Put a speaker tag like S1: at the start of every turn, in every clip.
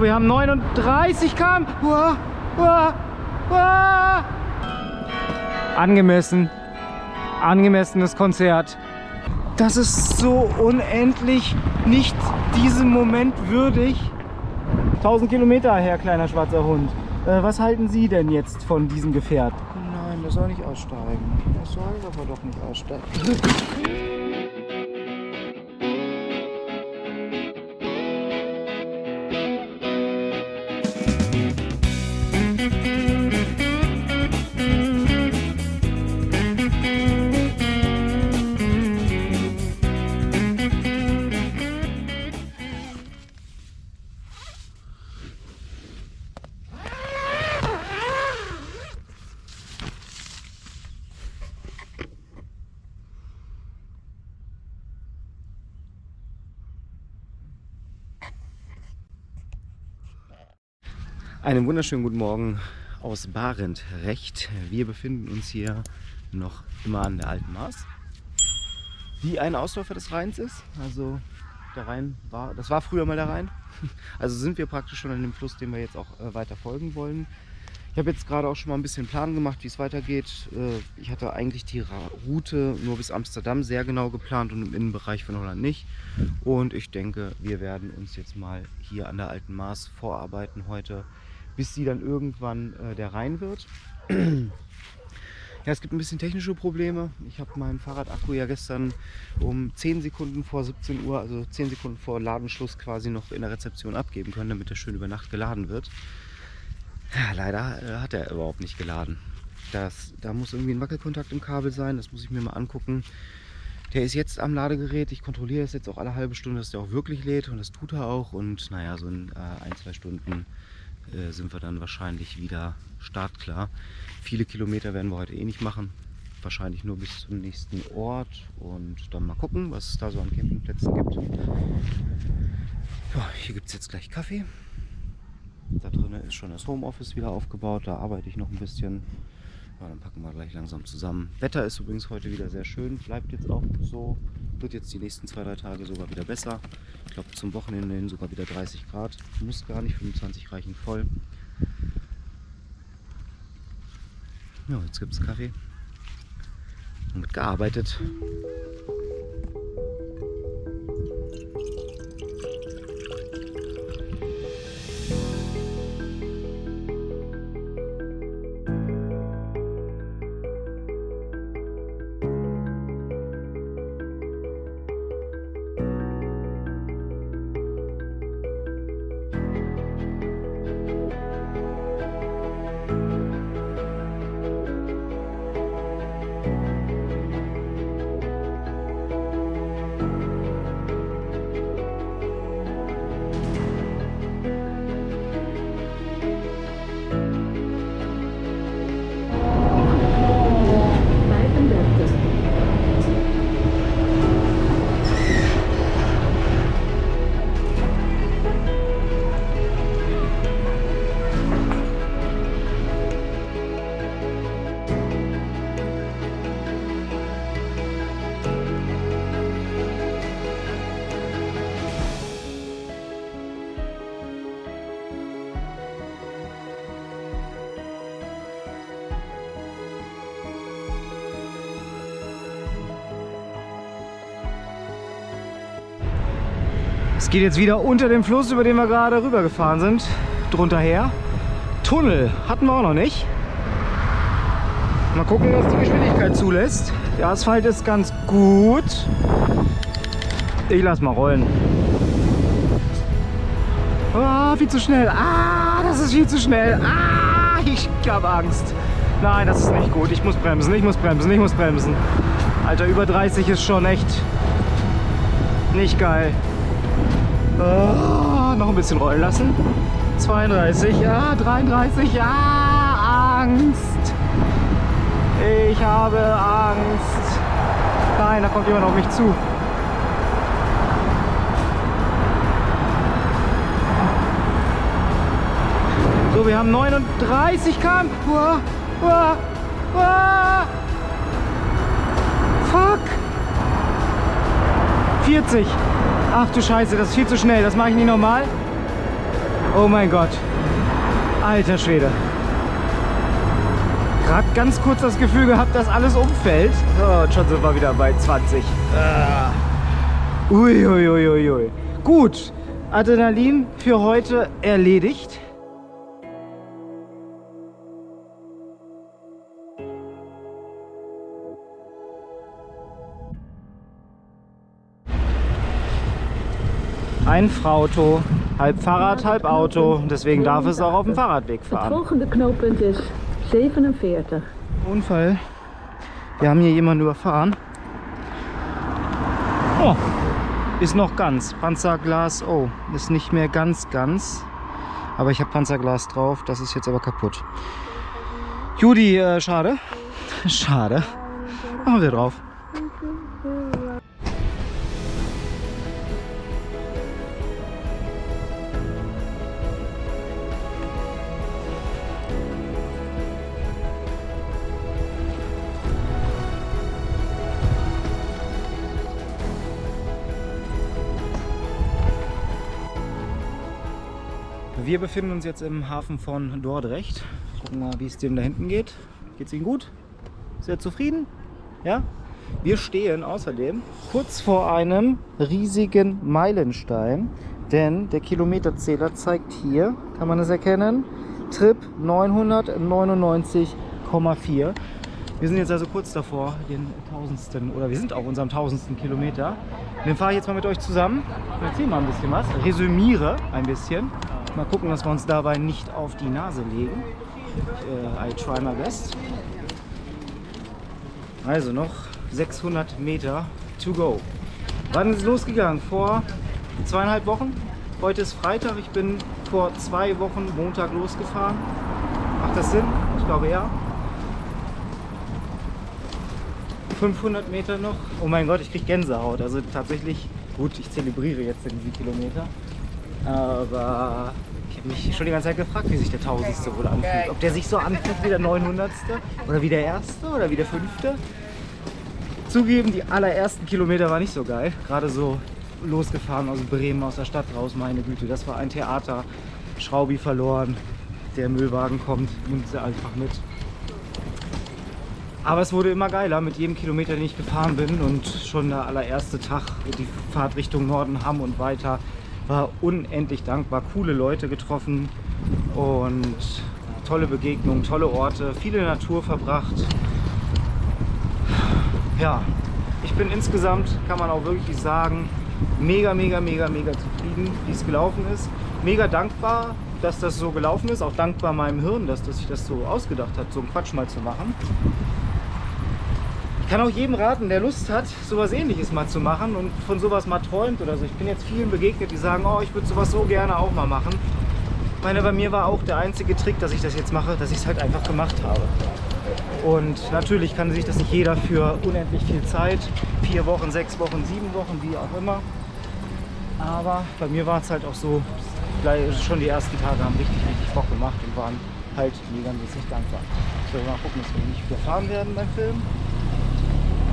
S1: Wir haben 39 km. Uah, uah, uah. Angemessen. Angemessenes Konzert. Das ist so unendlich nicht diesem Moment würdig. 1000 Kilometer her, kleiner schwarzer Hund. Äh, was halten Sie denn jetzt von diesem Gefährt?
S2: Nein, der soll nicht aussteigen. Der soll aber doch nicht aussteigen.
S1: Einen wunderschönen guten Morgen aus Barend Recht. Wir befinden uns hier noch immer an der Alten Maas, die ein Ausläufer des Rheins ist. Also der Rhein war, das war früher mal der Rhein. Also sind wir praktisch schon an dem Fluss, dem wir jetzt auch äh, weiter folgen wollen. Ich habe jetzt gerade auch schon mal ein bisschen Plan gemacht, wie es weitergeht. Äh, ich hatte eigentlich die Route nur bis Amsterdam sehr genau geplant und im Innenbereich von Holland nicht. Und ich denke, wir werden uns jetzt mal hier an der Alten Maas vorarbeiten heute bis sie dann irgendwann äh, der Rhein wird. Ja, es gibt ein bisschen technische Probleme. Ich habe meinen Fahrradakku ja gestern um 10 Sekunden vor 17 Uhr, also 10 Sekunden vor Ladenschluss quasi noch in der Rezeption abgeben können, damit er schön über Nacht geladen wird. Ja, leider äh, hat er überhaupt nicht geladen. Das, da muss irgendwie ein Wackelkontakt im Kabel sein, das muss ich mir mal angucken. Der ist jetzt am Ladegerät. Ich kontrolliere es jetzt auch alle halbe Stunde, dass der auch wirklich lädt und das tut er auch. Und naja, so in äh, ein, zwei Stunden äh, sind wir dann wahrscheinlich wieder startklar. Viele Kilometer werden wir heute eh nicht machen. Wahrscheinlich nur bis zum nächsten Ort und dann mal gucken, was es da so an Campingplätzen gibt. Ja, hier gibt es jetzt gleich Kaffee. Da drinnen ist schon das Homeoffice wieder aufgebaut. Da arbeite ich noch ein bisschen. Ja, dann packen wir gleich langsam zusammen. Wetter ist übrigens heute wieder sehr schön. Bleibt jetzt auch so. Wird jetzt die nächsten zwei, drei Tage sogar wieder besser. Ich glaube zum Wochenende hin sogar wieder 30 Grad. Muss gar nicht, 25 reichen voll. Ja, jetzt gibt es Kaffee. Und wird gearbeitet. Es geht jetzt wieder unter dem Fluss, über den wir gerade rübergefahren sind, drunter her. Tunnel hatten wir auch noch nicht. Mal gucken, was die Geschwindigkeit zulässt. Der Asphalt ist ganz gut. Ich lass mal rollen. Ah, viel zu schnell. Ah, das ist viel zu schnell. Ah, ich habe Angst. Nein, das ist nicht gut. Ich muss bremsen, ich muss bremsen, ich muss bremsen. Alter, über 30 ist schon echt nicht geil. Oh, noch ein bisschen rollen lassen. 32, ja, 33, ja, Angst. Ich habe Angst. Nein, da kommt jemand auf mich zu. So, wir haben 39 km. Uah, uah, uah. Fuck. 40. Ach du Scheiße, das ist viel zu schnell. Das mache ich nicht normal. Oh mein Gott. Alter Schwede. Gerade ganz kurz das Gefühl gehabt, dass alles umfällt. Oh, und schon sind wir wieder bei 20. Ah. Ui, ui, ui, ui, ui. Gut, Adrenalin für heute erledigt. Ein Frauto, halb Fahrrad, halb Auto. Deswegen darf es auch auf dem Fahrradweg fahren.
S3: volgende knooppunt is 47.
S1: Unfall. Wir haben hier jemanden überfahren. Oh, ist noch ganz. Panzerglas, oh, ist nicht mehr ganz, ganz. Aber ich habe Panzerglas drauf, das ist jetzt aber kaputt. Judy, äh, schade. Schade. Machen wir drauf. Wir befinden uns jetzt im Hafen von Dordrecht. Gucken mal, wie es dem da hinten geht. Geht's Ihnen gut? Er zufrieden? Ja? Wir stehen außerdem kurz vor einem riesigen Meilenstein, denn der Kilometerzähler zeigt hier, kann man es erkennen, Trip 999,4. Wir sind jetzt also kurz davor, den tausendsten, oder wir sind auf unserem tausendsten Kilometer. Den fahre ich jetzt mal mit euch zusammen. Erzähle mal ein bisschen was, resümiere ein bisschen. Mal gucken, dass wir uns dabei nicht auf die Nase legen. Äh, I try my best. Also noch 600 Meter to go. Wann ist es losgegangen? Vor zweieinhalb Wochen. Heute ist Freitag. Ich bin vor zwei Wochen Montag losgefahren. Macht das Sinn? Ich glaube ja. 500 Meter noch. Oh mein Gott, ich krieg Gänsehaut. Also tatsächlich, gut, ich zelebriere jetzt diese Kilometer. Aber ich habe mich schon die ganze Zeit gefragt, wie sich der Tausendste wohl anfühlt. Ob der sich so anfühlt wie der 900. oder wie der Erste oder wie der Fünfte. Zugeben, die allerersten Kilometer war nicht so geil. Gerade so losgefahren aus Bremen, aus der Stadt raus, meine Güte. Das war ein Theater. Schraubi verloren. Der Müllwagen kommt, nimmt sie einfach mit. Aber es wurde immer geiler mit jedem Kilometer, den ich gefahren bin. Und schon der allererste Tag, die Fahrt Richtung Norden, Hamm und weiter, war unendlich dankbar. Coole Leute getroffen und tolle Begegnungen, tolle Orte, viele Natur verbracht. Ja, ich bin insgesamt, kann man auch wirklich sagen, mega, mega, mega, mega zufrieden, wie es gelaufen ist. Mega dankbar, dass das so gelaufen ist. Auch dankbar meinem Hirn, dass das sich das so ausgedacht hat, so einen Quatsch mal zu machen. Ich kann auch jedem raten, der Lust hat, sowas ähnliches mal zu machen und von sowas mal träumt oder so. Ich bin jetzt vielen begegnet, die sagen, oh, ich würde sowas so gerne auch mal machen. Ich meine, bei mir war auch der einzige Trick, dass ich das jetzt mache, dass ich es halt einfach gemacht habe. Und natürlich kann sich das nicht jeder für unendlich viel Zeit, vier Wochen, sechs Wochen, sieben Wochen, wie auch immer. Aber bei mir war es halt auch so, gleich schon die ersten Tage haben richtig, richtig Bock gemacht und waren halt mega mäßig dankbar. So, mal gucken, dass wir nicht wieder fahren werden beim Film.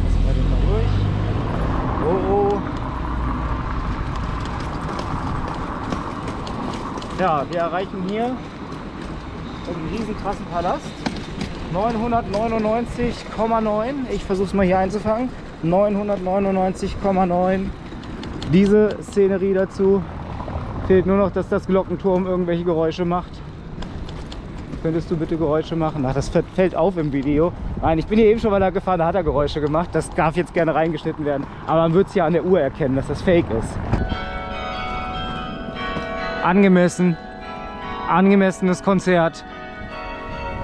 S1: Lassen wir den mal durch. Oh, oh. Ja, wir erreichen hier einen riesen krassen Palast. 999,9. Ich versuche es mal hier einzufangen. 999,9. Diese Szenerie dazu. Fehlt nur noch, dass das Glockenturm irgendwelche Geräusche macht. Könntest du bitte Geräusche machen? Ach, das fällt auf im Video. Nein, ich bin hier eben schon mal da gefahren, da hat er Geräusche gemacht. Das darf jetzt gerne reingeschnitten werden. Aber man wird es ja an der Uhr erkennen, dass das Fake ist. Angemessen. Angemessenes Konzert.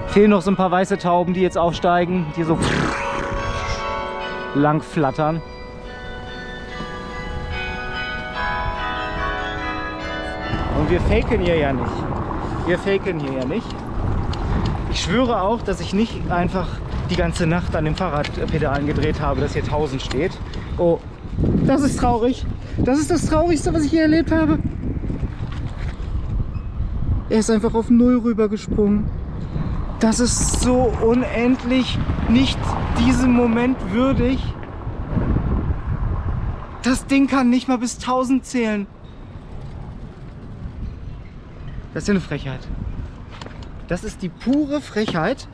S1: Fehlen noch so ein paar weiße Tauben, die jetzt aufsteigen, die so lang flattern. Und wir faken hier ja nicht. Wir faken hier ja nicht. Ich schwöre auch, dass ich nicht einfach die ganze Nacht an dem Fahrradpedalen gedreht habe, das hier 1000 steht. Oh, das ist traurig. Das ist das Traurigste, was ich hier erlebt habe. Er ist einfach auf Null rübergesprungen. Das ist so unendlich nicht diesem Moment würdig. Das Ding kann nicht mal bis 1000 zählen. Das ist ja eine Frechheit. Das ist die pure Frechheit.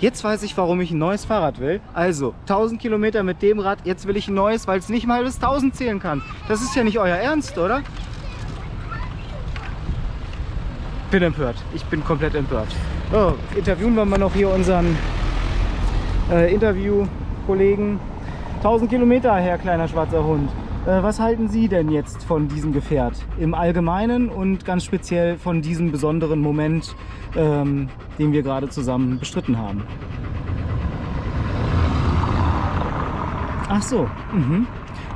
S1: Jetzt weiß ich, warum ich ein neues Fahrrad will. Also, 1000 Kilometer mit dem Rad, jetzt will ich ein neues, weil es nicht mal bis 1000 zählen kann. Das ist ja nicht euer Ernst, oder? Bin empört. Ich bin komplett empört. So, interviewen wir mal noch hier unseren äh, Interviewkollegen. 1000 Kilometer, Herr kleiner schwarzer Hund. Äh, was halten Sie denn jetzt von diesem Gefährt im Allgemeinen und ganz speziell von diesem besonderen Moment, ähm, den wir gerade zusammen bestritten haben? Ach so, mhm.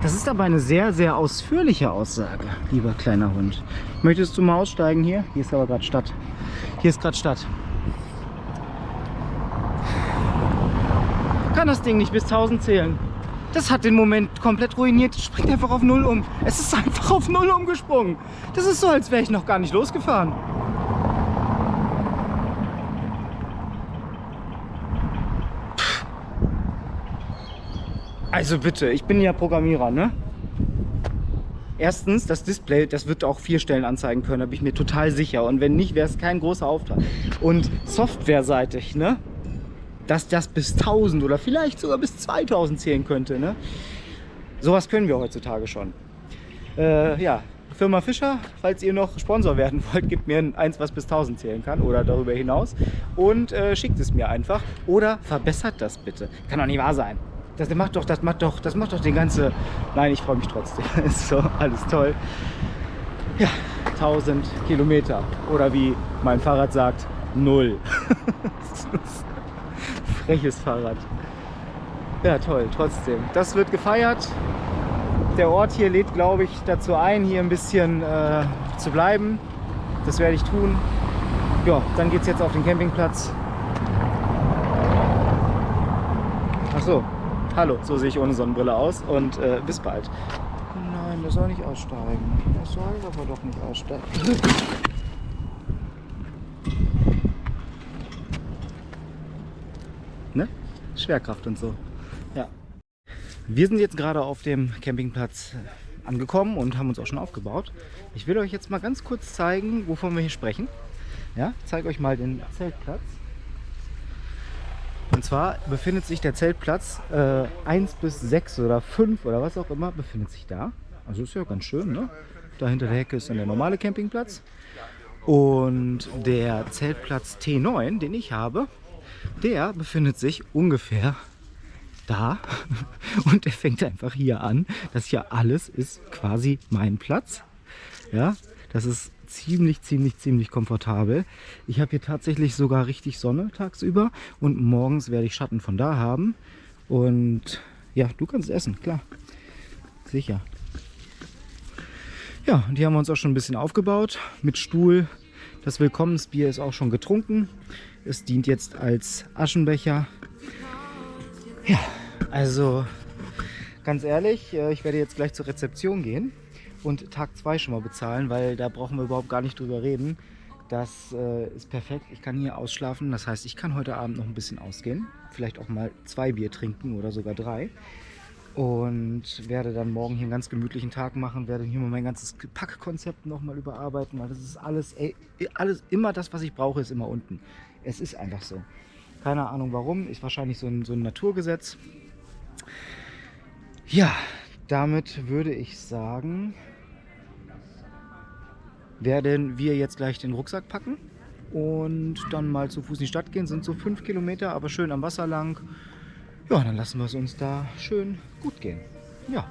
S1: das ist aber eine sehr, sehr ausführliche Aussage, lieber kleiner Hund. Möchtest du mal aussteigen hier? Hier ist aber gerade Stadt. Hier ist gerade Stadt. Kann das Ding nicht bis 1000 zählen? Das hat den Moment komplett ruiniert. Es springt einfach auf Null um. Es ist einfach auf Null umgesprungen. Das ist so, als wäre ich noch gar nicht losgefahren. Also bitte, ich bin ja Programmierer, ne? Erstens, das Display, das wird auch vier Stellen anzeigen können, da bin ich mir total sicher. Und wenn nicht, wäre es kein großer Auftrag. Und softwareseitig, ne? Dass das bis 1000 oder vielleicht sogar bis 2000 zählen könnte. Ne? Sowas können wir heutzutage schon. Äh, ja, Firma Fischer, falls ihr noch Sponsor werden wollt, gebt mir eins, was bis 1000 zählen kann oder darüber hinaus und äh, schickt es mir einfach oder verbessert das bitte. Kann doch nicht wahr sein. Das macht doch, das macht doch, das macht doch den ganze. Nein, ich freue mich trotzdem. Ist so alles toll. Ja, 1000 Kilometer oder wie mein Fahrrad sagt, null. freches Fahrrad. Ja, toll, trotzdem. Das wird gefeiert. Der Ort hier lädt, glaube ich, dazu ein, hier ein bisschen äh, zu bleiben. Das werde ich tun. Ja, dann geht es jetzt auf den Campingplatz. Ach so, hallo, so sehe ich ohne Sonnenbrille aus und äh, bis bald.
S2: Nein, der soll nicht aussteigen. Der soll aber doch nicht aussteigen.
S1: Ne? Schwerkraft und so. Ja. Wir sind jetzt gerade auf dem Campingplatz angekommen und haben uns auch schon aufgebaut. Ich will euch jetzt mal ganz kurz zeigen, wovon wir hier sprechen. Ja, zeige euch mal den Zeltplatz. Und zwar befindet sich der Zeltplatz äh, 1 bis 6 oder 5 oder was auch immer, befindet sich da. Also ist ja ganz schön, ne? Da hinter der Hecke ist dann der normale Campingplatz. Und der Zeltplatz T9, den ich habe, der befindet sich ungefähr da und der fängt einfach hier an. Das hier alles ist quasi mein Platz. Ja, das ist ziemlich, ziemlich, ziemlich komfortabel. Ich habe hier tatsächlich sogar richtig Sonne tagsüber und morgens werde ich Schatten von da haben. Und ja, du kannst essen, klar. Sicher. Ja, und hier haben wir uns auch schon ein bisschen aufgebaut mit Stuhl. Das Willkommensbier ist auch schon getrunken. Es dient jetzt als Aschenbecher. Ja, also ganz ehrlich, äh, ich werde jetzt gleich zur Rezeption gehen und Tag 2 schon mal bezahlen, weil da brauchen wir überhaupt gar nicht drüber reden. Das äh, ist perfekt. Ich kann hier ausschlafen. Das heißt, ich kann heute Abend noch ein bisschen ausgehen. Vielleicht auch mal zwei Bier trinken oder sogar drei. Und werde dann morgen hier einen ganz gemütlichen Tag machen. Werde hier mal mein ganzes Packkonzept nochmal überarbeiten, weil das ist alles, ey, alles, immer das, was ich brauche, ist immer unten. Es ist einfach so. Keine Ahnung warum, ist wahrscheinlich so ein, so ein Naturgesetz. Ja, damit würde ich sagen, werden wir jetzt gleich den Rucksack packen und dann mal zu Fuß in die Stadt gehen. Sind so fünf Kilometer, aber schön am Wasser lang. Ja, dann lassen wir es uns da schön gut gehen. Ja,